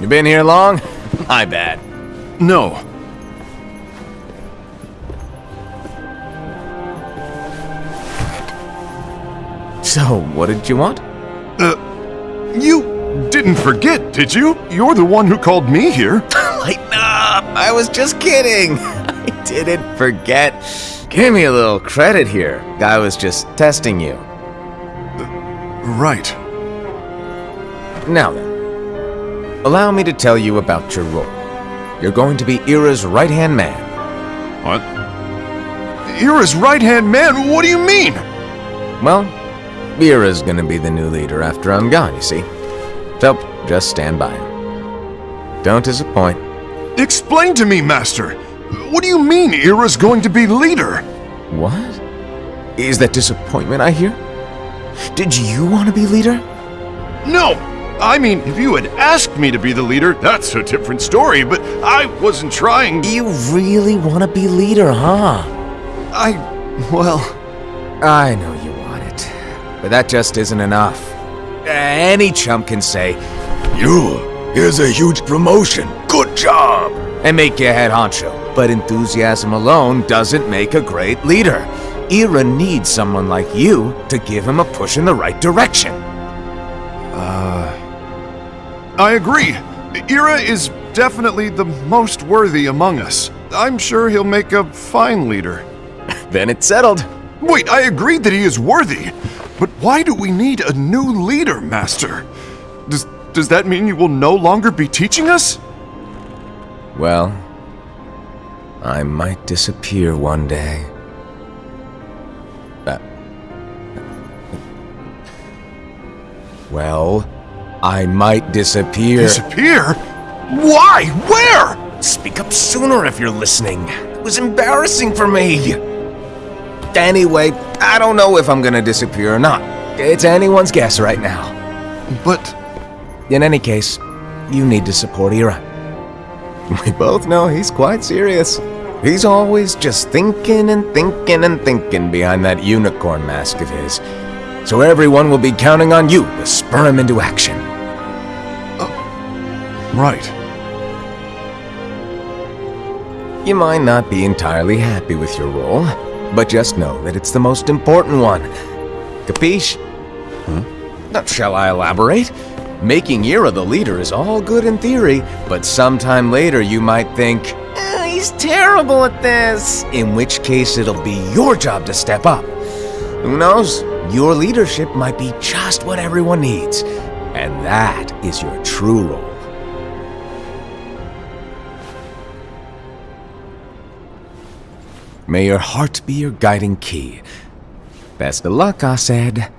You been here long? My bad. No. So, what did you want? Uh, you didn't forget, did you? You're the one who called me here. Lighten up! I was just kidding. I didn't forget. Give me a little credit here. I was just testing you. Right. Now then, allow me to tell you about your role. You're going to be Ira's right-hand man. What? Ira's right-hand man? What do you mean? Well, Ira's gonna be the new leader after I'm gone, you see. So, just stand by him. Don't disappoint. Explain to me, Master. What do you mean Ira's going to be leader? What? Is that disappointment I hear? Did you want to be leader? No! I mean, if you had asked me to be the leader, that's a different story, but I wasn't trying. You really want to be leader, huh? I. well. I know you want it, but that just isn't enough. Any chump can say, You, here's a huge promotion. Good job. and make you head honcho. But enthusiasm alone doesn't make a great leader. Ira needs someone like you to give him a push in the right direction. I agree. Ira is definitely the most worthy among us. I'm sure he'll make a fine leader. Then it's settled. Wait, I agreed that he is worthy. But why do we need a new leader, Master? Does, does that mean you will no longer be teaching us? Well, I might disappear one day. Uh, well, I might disappear. Disappear? Why? Where? Speak up sooner if you're listening. It was embarrassing for me. Anyway, I don't know if I'm gonna disappear or not. It's anyone's guess right now. But In any case, you need to support Ira. We both know he's quite serious. He's always just thinking and thinking and thinking behind that unicorn mask of his. So everyone will be counting on you to spur him into action. Right. You might not be entirely happy with your role, but just know that it's the most important one. Capiche? Now, shall I elaborate? Making Ira the leader is all good in theory, but sometime later you might think, "Eh, he's terrible at this. In which case it'll be your job to step up. Who knows? Your leadership might be just what everyone needs. And that is your true role. May your heart be your guiding key. Best of luck, Aced.